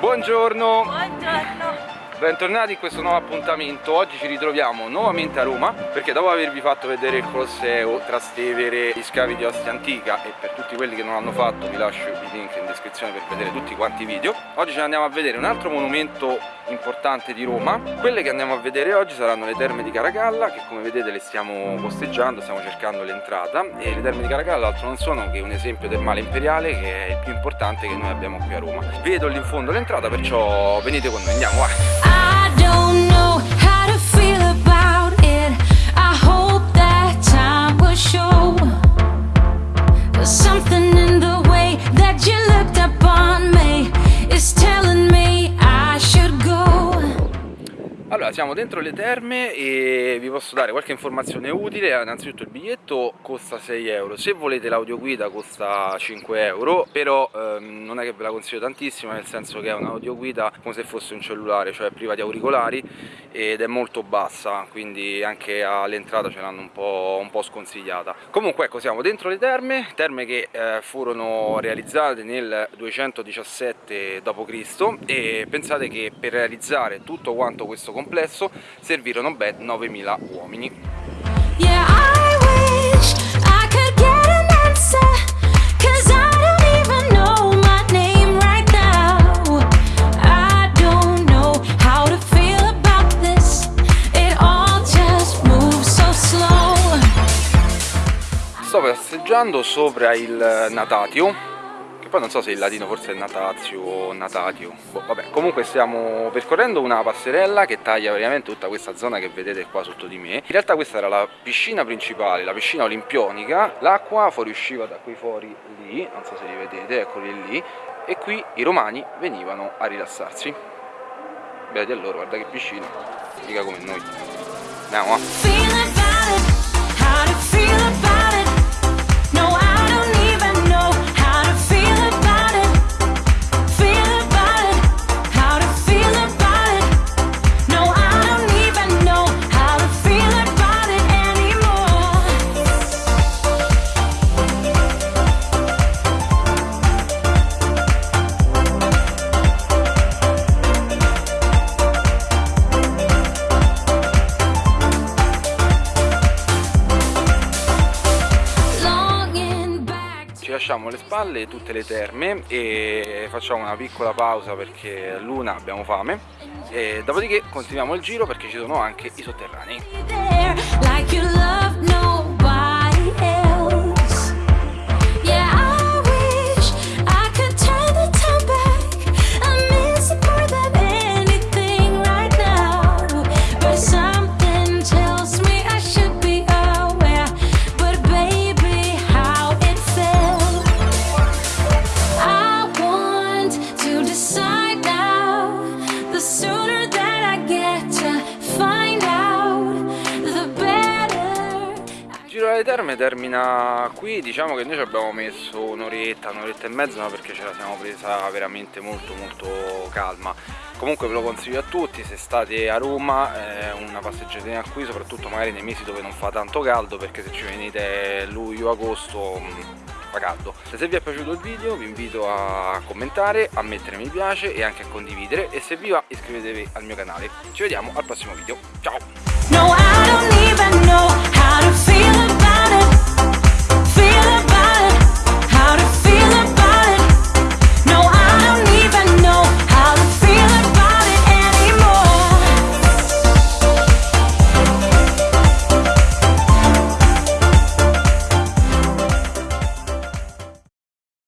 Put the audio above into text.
Buongiorno! Buongiorno! Bentornati in questo nuovo appuntamento, oggi ci ritroviamo nuovamente a Roma perché dopo avervi fatto vedere il Colosseo, Trastevere, gli scavi di Ostia Antica e per tutti quelli che non l'hanno fatto vi lascio i link in descrizione per vedere tutti quanti i video oggi ne andiamo a vedere un altro monumento importante di Roma. Quelle che andiamo a vedere oggi saranno le terme di Caracalla che come vedete le stiamo posteggiando, stiamo cercando l'entrata. E le terme di Caracalla altro non sono che un esempio termale imperiale che è il più importante che noi abbiamo qui a Roma. Vedo lì in fondo l'entrata perciò venite con noi, andiamo vai! I don't know Allora, siamo dentro le terme e vi posso dare qualche informazione utile. Innanzitutto il biglietto costa 6 euro, se volete l'audioguida costa 5 euro, però ehm, non è che ve la consiglio tantissimo, nel senso che è un'audioguida come se fosse un cellulare, cioè priva di auricolari ed è molto bassa, quindi anche all'entrata ce l'hanno un un po', sconsigliata. Comunque ecco, siamo dentro le terme, terme che eh, furono realizzate nel 217 d.C. e pensate che per realizzare tutto quanto questo complesso servirono ben 9000 uomini. Yeah, sto passeggiando sopra il Natatio poi non so se il latino forse è Natatio o Natatio. Boh, vabbè comunque stiamo percorrendo una passerella che taglia veramente tutta questa zona che vedete qua sotto di me. In realtà questa era la piscina principale la piscina olimpionica. L'acqua fuoriusciva da quei fori lì non so se li vedete eccoli lì e qui i romani venivano a rilassarsi. Beati allora guarda che piscina mica come noi. Andiamo a lasciamo alle spalle tutte le terme e facciamo una piccola pausa perché l'una abbiamo fame. E dopodiché continuiamo il giro perché ci sono anche i sotterranei le terme termina qui, diciamo che noi ci abbiamo messo un'oretta, un'oretta e mezza ma perché ce la siamo presa veramente molto molto calma comunque ve lo consiglio a tutti, se state a Roma eh, una passeggiatina qui, soprattutto magari nei mesi dove non fa tanto caldo perché se ci venite luglio, agosto mm, fa caldo. Se vi è piaciuto il video vi invito a commentare, a mettere mi piace e anche a condividere e se vi va iscrivetevi al mio canale. Ci vediamo al prossimo video, ciao!